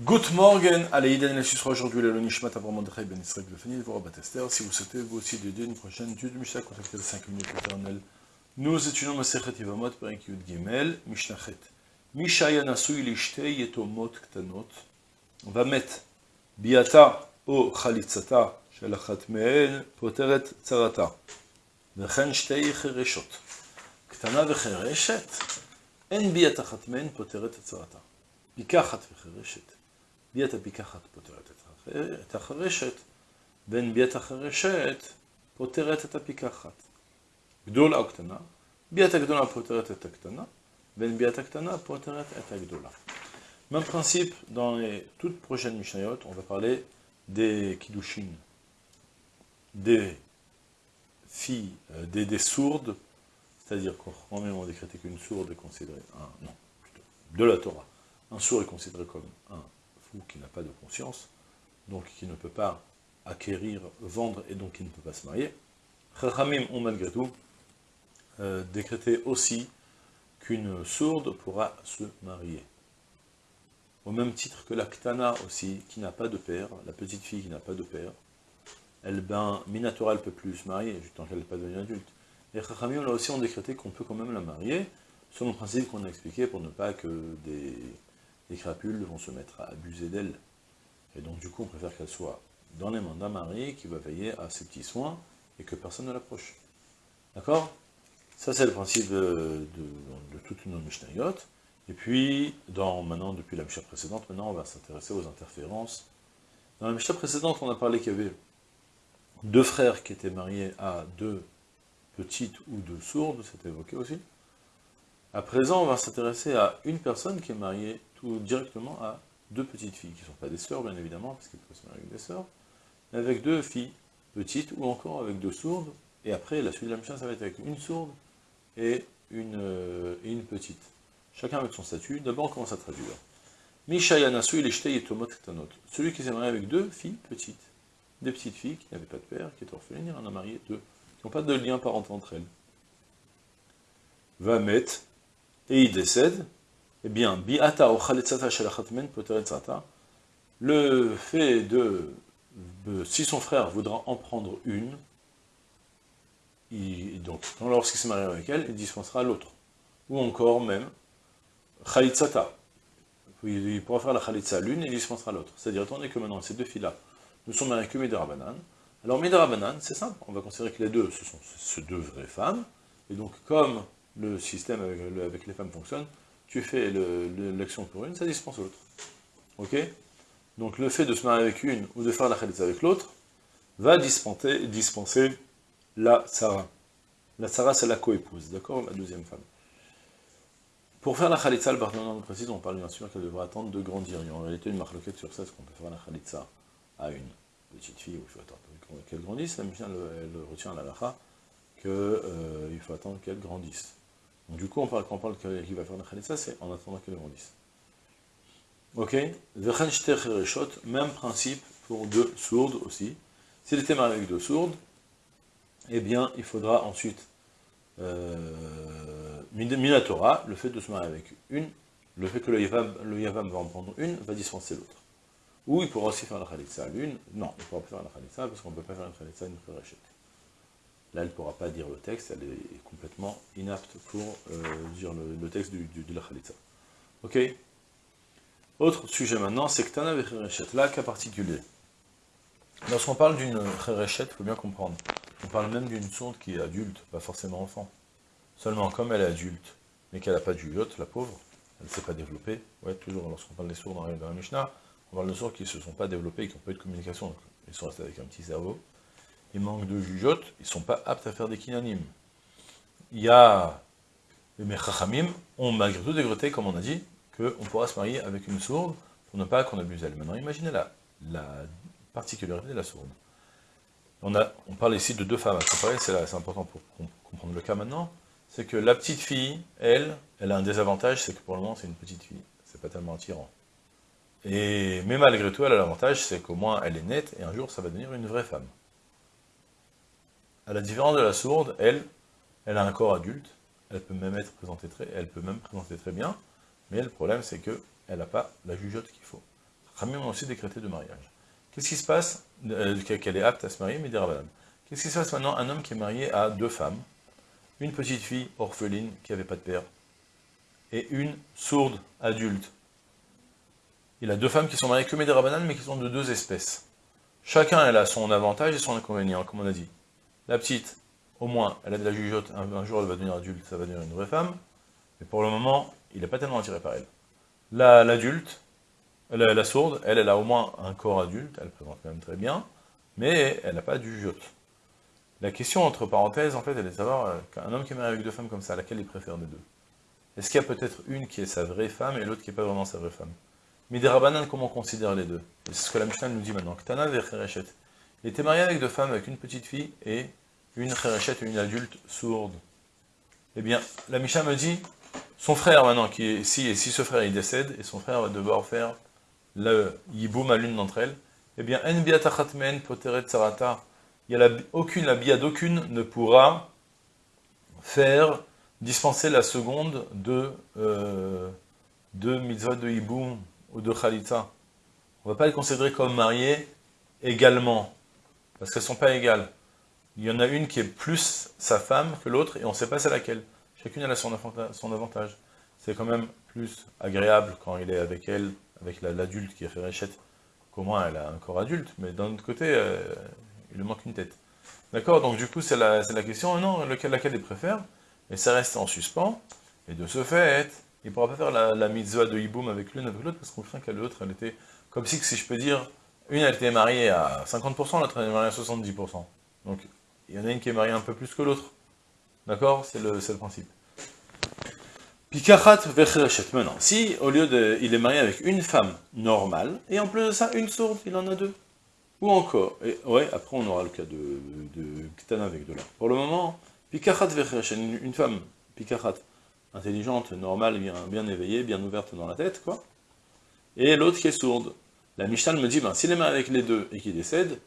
Good morning, allez, Iden la sera aujourd'hui le Nishmat Abraham Mordechai Ben Israël Befani de Batester. Si vous souhaitez vous aussi dédier une prochaine étude de Mishnah, contactez le 5 minutes éternelles. Nous étudions Masechet Yivamot, Perek Yud Gimel, Mishnachet. Mishaya Nasui Lishte Yetomot Ktanot. On va mettre Biata o Chalitzata, Shalachat Meel, Poteret Tzarata. וכן שתי חרשות. קטנה וחירשת, אין ביאת אחת מהן פותרת את צרתה. פיקחת וחירשת. ביאת הפיקחת פותרת את החרשת, בין ביאת החרשת פותרת את הפיקחת. גדולה או קטנה, ביאת הגדולה פותרת את הקטנה, בין ביאת הקטנה פותרת את הגדולה. Même principe, dans les toutes prochaines Mishnayot, on va parler des Kiddushin, des filles, euh, des, des, sourdes, c'est-à-dire qu'on même on décrété qu'une sourde est considérée, un, non, plutôt, de la Torah, un sourd est considéré comme un fou qui n'a pas de conscience, donc qui ne peut pas acquérir, vendre, et donc qui ne peut pas se marier. Chachamim ont malgré tout euh, décrété aussi qu'une sourde pourra se marier. Au même titre que la ktana aussi, qui n'a pas de père, la petite fille qui n'a pas de père, elle, ben, Minatora, elle peut plus se marier, tant qu'elle n'est pas devenue adulte. Et Chachamim, là aussi, ont décrété qu'on peut quand même la marier, selon le principe qu'on a expliqué, pour ne pas que des, des crapules vont se mettre à abuser d'elle. Et donc, du coup, on préfère qu'elle soit dans les mains d'un mari qui va veiller à ses petits soins, et que personne ne l'approche. D'accord? Ça, c'est le principe de, de, de toute. Et puis, dans, depuis la Mishnah précédente, maintenant, on va s'intéresser aux interférences. Dans la Mishnah précédente, on a parlé qu'il y avait deux frères qui étaient mariés à deux petites ou deux sourdes, c'était évoqué aussi. À présent, on va s'intéresser à une personne qui est mariée directement à deux petites filles, qui ne sont pas des sœurs, bien évidemment, parce qu'il peut se marier avec des sœurs, mais avec deux filles petites, ou encore avec deux sourdes, et après, la suite de la mission, ça va être avec une sourde et une, euh, petite. Chacun avec son statut. D'abord, on commence à traduire. Mishayanasu il et tomot Celui qui s'est marié avec deux filles petites des petites filles qui n'avaient pas de père, qui étaient orphelines, il en a marié deux, qui n'ont pas de lien parental entre elles. Va mettre, et il décède, eh bien, bi'ata le fait de, si son frère voudra en prendre une, donc, lorsqu'il se marie avec elle, il dispensera l'autre. Ou encore même, khalitzata. Il pourra faire la khalitza l'une et il dispensera l'autre. C'est-à-dire, attendez que maintenant, ces deux filles-là, nous sommes avec Midrabanan. Alors Midrabanan, c'est simple, on va considérer que les deux, ce sont ces deux vraies femmes, et donc comme le système avec, les femmes fonctionne, tu fais l'action pour une, ça dispense l'autre. Ok? Donc le fait de se marier avec une, ou de faire la khalitza avec l'autre, va dispenser, la Sarah. La Sarah, c'est la coépouse, d'accord? La deuxième femme. Pour faire la khalitza, le partenaire précise, on parle bien sûr qu'elle devra attendre de grandir. Il y a en réalité une marloquette sur ça, ce qu'on peut faire la khalitza à une petite fille, où il faut attendre qu'elle grandisse, elle, retient la lacha qu'il euh, faut attendre qu'elle grandisse. Du coup, on quand on parle qu'il va faire la khalitsa, c'est en attendant qu'elle grandisse. Ok? Même principe pour deux sourdes aussi. S'il était marié avec deux sourdes, eh bien, il faudra ensuite, euh, Minatora, le fait de se marier avec une, le fait que le Yavam, va en prendre une, va dispenser l'autre. Ou il pourra aussi faire la khalitsa à l'une. Non, il ne pourra pas faire la khalitsa parce qu'on ne peut pas faire une khalitsa une kherachet. Là, elle ne pourra pas dire le texte, elle est complètement inapte pour euh, dire le, texte du, de la khalitsa. Ok? Autre sujet maintenant, c'est que Tana kherachet. Là, cas particulier. Lorsqu'on parle d'une kherachet, il faut bien comprendre. On parle même d'une sourde qui est adulte, pas forcément enfant. Seulement, comme elle est adulte, mais qu'elle n'a pas de juillotte, la pauvre, elle ne s'est pas développée. Ouais, toujours lorsqu'on parle des sourds dans la Mishnah, on parle de sourds qui ne se sont pas développés, qui n'ont pas eu de communication, donc ils sont restés avec un petit cerveau. Ils manquent de jugeote, ils ne sont pas aptes à faire des kinanim. Il y a les mechachamim ont malgré tout décrété, comme on a dit, qu'on pourra se marier avec une sourde pour ne pas qu'on abuse elle. Maintenant, imaginez la, la particularité de la sourde. On, a, on parle ici de deux femmes à comparer, c'est important pour comprendre le cas maintenant, c'est que la petite fille, elle, elle a un désavantage, c'est que pour le moment c'est une petite fille, c'est pas tellement attirant. Et, mais malgré tout, elle a l'avantage, c'est qu'au moins elle est nette, et un jour ça va devenir une vraie femme. À la différence de la sourde, elle, elle a un corps adulte, elle peut même être présentée très, elle peut même présenter très bien, mais le problème c'est qu'elle n'a pas la jugeote qu'il faut. Khamim ont aussi décrété de mariage. Qu'est-ce qui se passe euh, Qu'elle est apte à se marier, mais des Qu'est-ce qui se passe maintenant Un homme qui est marié à deux femmes, une petite fille orpheline qui n'avait pas de père, et une sourde adulte? Il a deux femmes qui sont mariées que Médérabanan, mais qui sont de deux espèces. Chacun, elle a son avantage et son inconvénient, comme on a dit. La petite, au moins, elle a de la jugeote, un, jour elle va devenir adulte, ça va devenir une vraie femme, mais pour le moment, il n'est pas tellement attiré par elle. L'adulte, la, la, sourde, elle, elle a au moins un corps adulte, elle présente quand même très bien, mais elle n'a pas de jugeote. La question, entre parenthèses, en fait, elle est de savoir, euh, qu'un homme qui est marié avec deux femmes comme ça, laquelle il préfère des deux? Est-ce qu'il y a peut-être une qui est sa vraie femme et l'autre qui n'est pas vraiment sa vraie femme? Mais des rabanan, comment on considère les deux? C'est ce que la Mishnah nous dit maintenant. Ktana Il était marié avec deux femmes, avec une petite fille et une cherechet, une adulte sourde. Eh bien, la Mishnah me dit, son frère maintenant, qui est, si, si ce frère il décède, et son frère va devoir faire le yiboum à l'une d'entre elles, eh bien, en biatachatmen poteret sarata, il y a aucune, la bia d'aucune ne pourra faire dispenser la seconde de, euh, de mitzvah de hiboum ou de chalitza. On ne va pas les considérer comme mariées également, parce qu'elles ne sont pas égales. Il y en a une qui est plus sa femme que l'autre, et on ne sait pas c'est laquelle. Chacune a son avantage. C'est quand même plus agréable quand il est avec elle, avec l'adulte qui a fait réchette, qu'au moins elle a un corps adulte, mais d'un autre côté, euh, il lui manque une tête. D'accord? Donc du coup, c'est la, question, non, lequel, laquelle il préfère? Et ça reste en suspens, et de ce fait, il ne pourra pas faire la, mitzvah de Hiboum avec l'une avec l'autre, parce qu'on craint qu'à l'autre, elle était, comme si, si je peux dire, une elle était mariée à 50%, l'autre elle était mariée à 70%. Donc, il y en a une qui est mariée un peu plus que l'autre. D'accord? C'est le, principe. Pikachat vechrechet. Maintenant, si au lieu de, il est marié avec une femme normale, et en plus de ça, une sourde, il en a deux. Ou encore, et, ouais, après on aura le cas de, de avec de là. Pour le moment, Pikachat vechrechet, une, femme, Pikachat, intelligente, normale, bien éveillée, bien ouverte dans la tête, quoi. Et l'autre qui est sourde. La Mishnah me dit, ben, s'il est marié avec les deux et qu'il décède,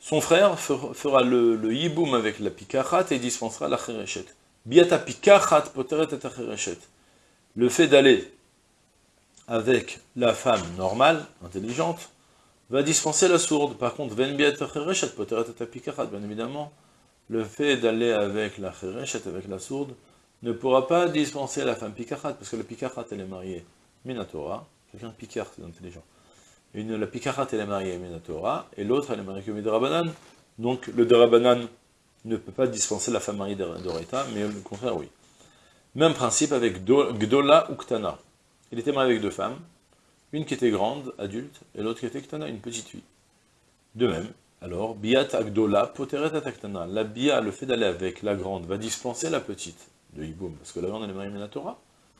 son frère fera le, le yiboum avec la pikachat et dispensera la cherechet. Biata pikachat poteret et Le fait d'aller avec la femme normale, intelligente, va dispenser la sourde. Par contre, ven biata cherechet poteret et pikachat, bien évidemment, le fait d'aller avec la cherechet, avec la sourde, ne pourra pas dispenser la femme pikachat, parce que la pikachat, elle est mariée minatora, quelqu'un de picard, c'est intelligent. Une, la pikarat, elle est mariée à Torah, et l'autre, elle est mariée que Rabanan. Donc, le Derabanan ne peut pas dispenser la femme mariée d'Oreta, mais le contraire, oui. Même principe avec Gdola ou Ktana. Il était marié avec deux femmes, une qui était grande, adulte, et l'autre qui était Ktana, une petite fille. De même, alors, Biat Agdola, Poteret Ataktana. La Bia, le fait d'aller avec la grande, va dispenser la petite de Hiboum, parce que la grande, elle est mariée à.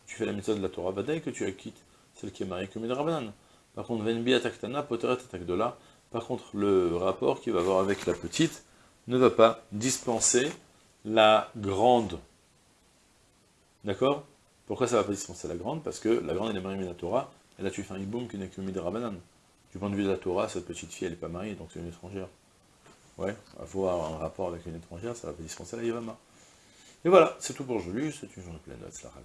Tu fais la méthode de la Torah Badaï que tu acquittes, celle qui est mariée que Rabanan. Par contre, Venbi Ataktana, Poteret Atakdola. Par contre, le rapport qu'il va avoir avec la petite ne va pas dispenser la grande. D'accord? Pourquoi ça ne va pas dispenser la grande? Parce que la grande, elle est mariée à Torah, et là tu fais un hiboum qui n'est que Midrabanan. Du point de vue de la Torah, cette petite fille, elle n'est pas mariée, donc c'est une étrangère. Ouais, avoir un rapport avec une étrangère, ça va pas dispenser la Yavama. Et voilà, c'est tout pour aujourd'hui, c'est une journée pleine de Tzlachak,